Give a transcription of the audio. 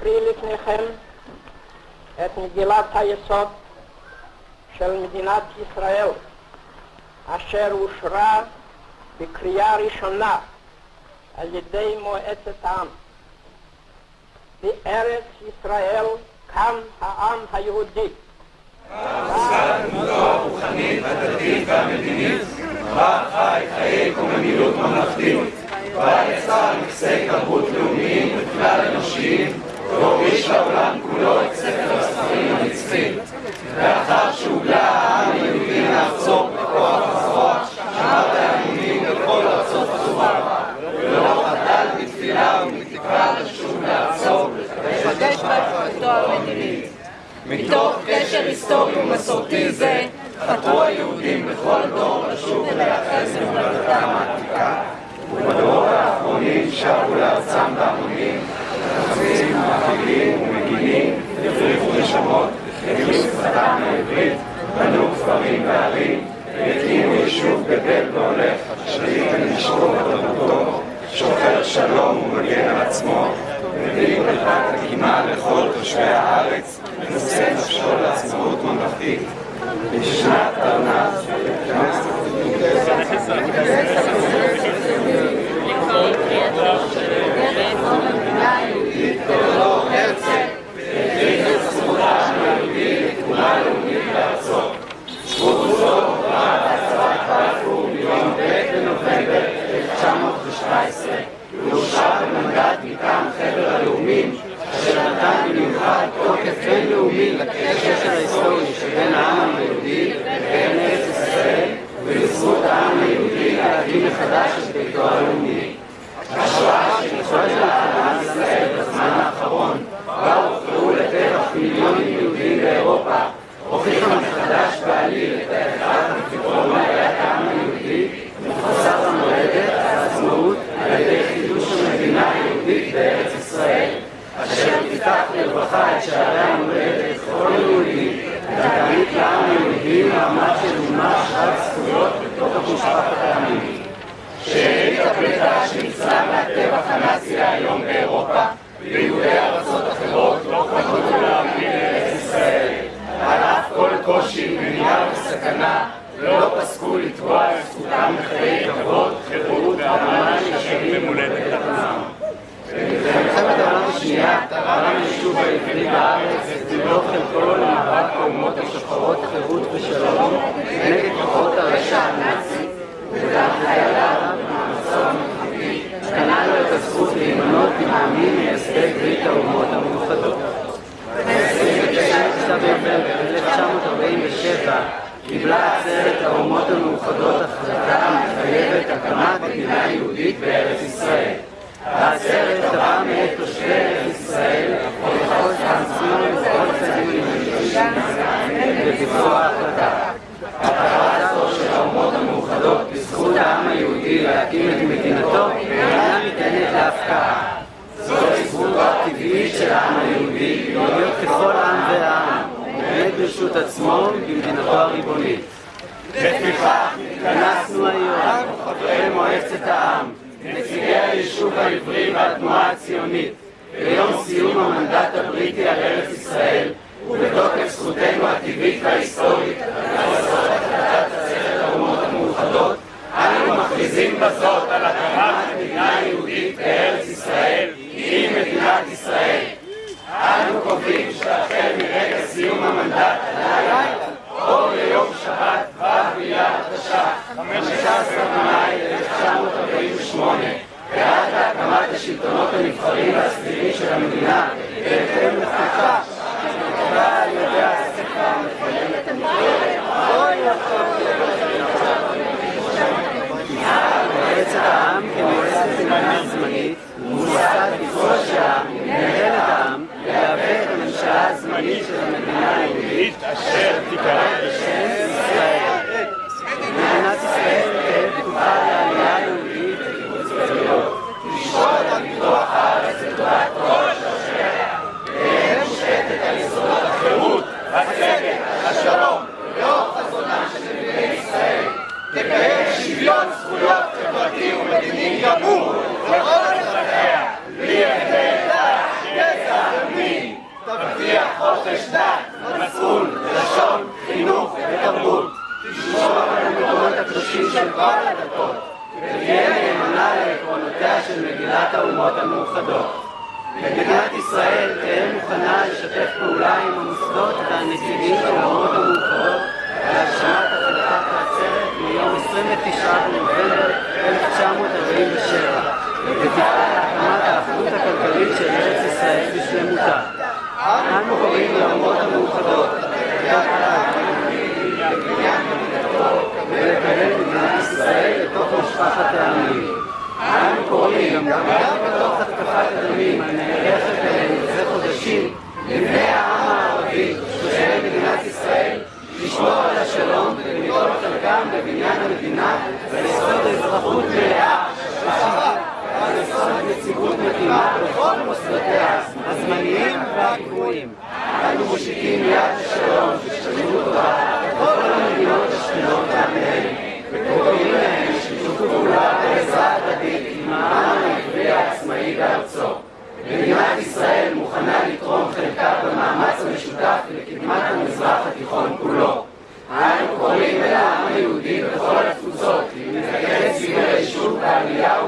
אקריא לפניכם את מגילת היסוד של מדינת ישראל, אשר אושרה בקריאה ראשונה על ידי מועצת העם. בארץ ישראל קם העם היהודי. הדתית והמדינית, בה חי חיי קוממיות ממלכתית, בה יצר נכסי תרבות לאומיים וכלל אנושיים, מתוך קשר היסטורי ומסורתי זה, חתרו היהודים בכל תוקף בינלאומי לקשר ההיסטורי שבין העם היהודי לבין ארץ ישראל, ולזכות העם היהודי מחדש את ביתו הלאומי. השואה שנכנסת לחברה ישראל בזמן האחרון, בה הוכרעו לטבח מיליונים יהודים באירופה, הוכיחה מחדש בעליל את ההכרח בפתרון בעיית העם היהודי מחוסר המולדת והעצמאות על ידי חידוש המדינה היהודית בארץ ישראל, אשר תפתח לרווחה את שערי Yom Eropa, Viu Deus מדינה יהודית בארץ ישראל. העצרת תבעה מאת תושבי ארץ ישראל לכל תעצמם וכל צדדים הנדרשים לביצוע ההחלטה. הכרה זו של האומות המאוחדות בזכות העם היהודי להקים את מדינתו אינה ניתנת להפקעה. זוהי זכותו הטבעית של העם היהודי להיות ככל עם ועם, עומד ברשות עצמו במדינתו הריבונית. היום, חברי מועצת העם, נציגי היישוב העברי והתנועה הציונית, ביום סיום המנדט הבריטי על ארץ ישראל, ובתוקף זכותנו הטבעית וההיסטורית לעשות החלטת עצרת האומות המאוחדות, אנו מכריזים בזאת Anisha של כל הדתות, ותהיה נאמנה לעקרונותיה של מגילת האומות המאוחדות. מדינת ישראל תהיה מוכנה לשתף פעולה עם המוסדות והנציגים של האומות המאוחדות להגשמת החלטת העצרת מיום 29 בנובמבר 1947 ותפעל להקמת האחדות הכלכלית של ארץ ישראל בשלמותה. אנו קוראים לאומות המאוחדות האדם בבניין המדינה על אזרחות מלאה, ועל יסוד נציגות מתאימה בכל מוסדותיה, הזמניים והקבועים. אנו מושיטים יד שלום ושלמות טובה לכל המדינות השכנות לעמיהן, וקוראים להן לשיתוף פעולה ועזרה הדדית עם העם העברי העצמאי בארצו. מדינת ישראל מוכנה לתרום חלקה במאמץ המשותף לקדמת המזרח התיכון כולו. Din păhor cu soții, că el sine și uca, iau